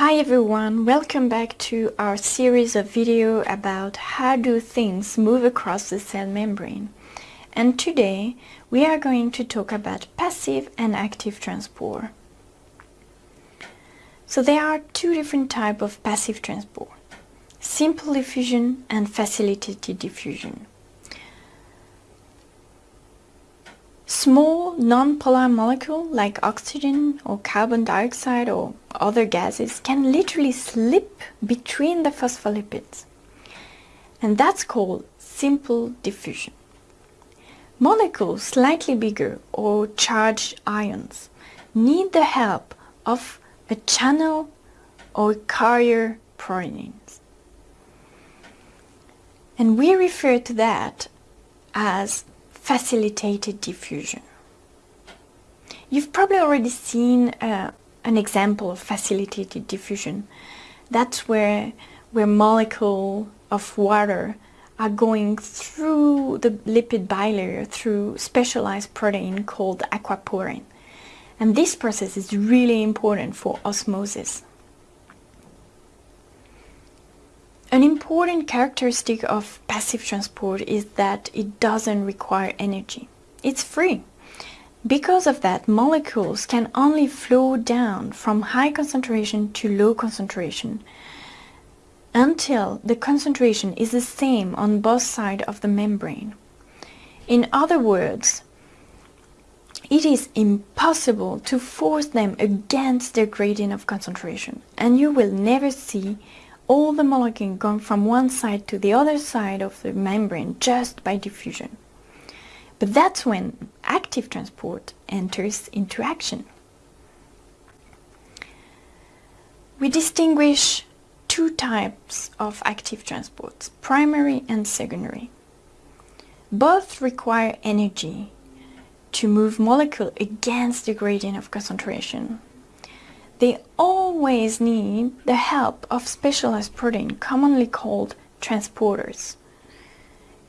Hi everyone, welcome back to our series of video about how do things move across the cell membrane. And today we are going to talk about passive and active transport. So there are two different types of passive transport, simple diffusion and facilitated diffusion. Small non-polar molecules like oxygen or carbon dioxide or other gases can literally slip between the phospholipids. And that's called simple diffusion. Molecules slightly bigger or charged ions need the help of a channel or carrier proteins. And we refer to that as facilitated diffusion. You've probably already seen uh, an example of facilitated diffusion. That's where, where molecules of water are going through the lipid bilayer through specialized protein called aquaporin. And this process is really important for osmosis. An important characteristic of passive transport is that it doesn't require energy. It's free. Because of that, molecules can only flow down from high concentration to low concentration until the concentration is the same on both sides of the membrane. In other words, it is impossible to force them against their gradient of concentration and you will never see all the molecules going from one side to the other side of the membrane just by diffusion. But that's when active transport enters into action. We distinguish two types of active transports, primary and secondary. Both require energy to move molecule against the gradient of concentration they always need the help of specialized protein, commonly called transporters.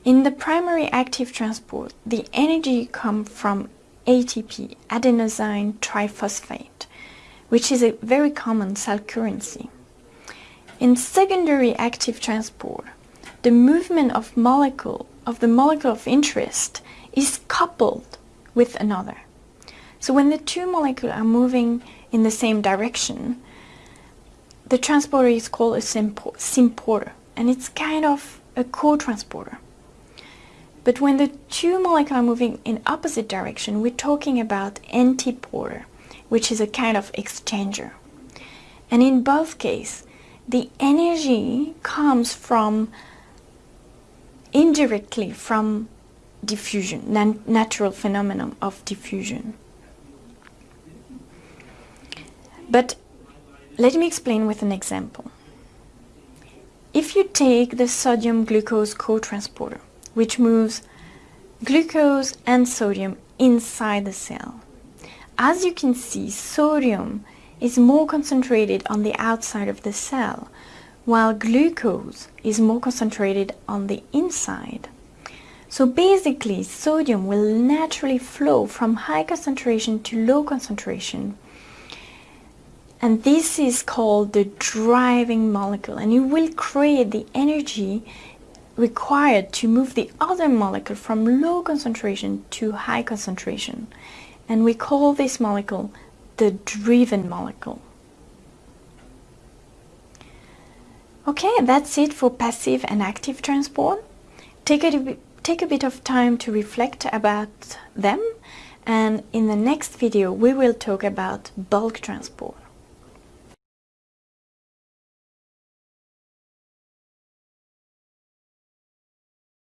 In the primary active transport, the energy comes from ATP, adenosine triphosphate, which is a very common cell currency. In secondary active transport, the movement of molecule of the molecule of interest is coupled with another. So when the two molecules are moving in the same direction, the transporter is called a symporter and it's kind of a co-transporter. But when the two molecules are moving in opposite direction, we're talking about antiporter, which is a kind of exchanger. And in both cases, the energy comes from indirectly from diffusion, natural phenomenon of diffusion. But let me explain with an example. If you take the sodium glucose co-transporter, which moves glucose and sodium inside the cell, as you can see, sodium is more concentrated on the outside of the cell, while glucose is more concentrated on the inside. So basically, sodium will naturally flow from high concentration to low concentration and this is called the driving molecule and it will create the energy required to move the other molecule from low concentration to high concentration and we call this molecule the driven molecule. Okay, that's it for passive and active transport. Take a, take a bit of time to reflect about them and in the next video we will talk about bulk transport.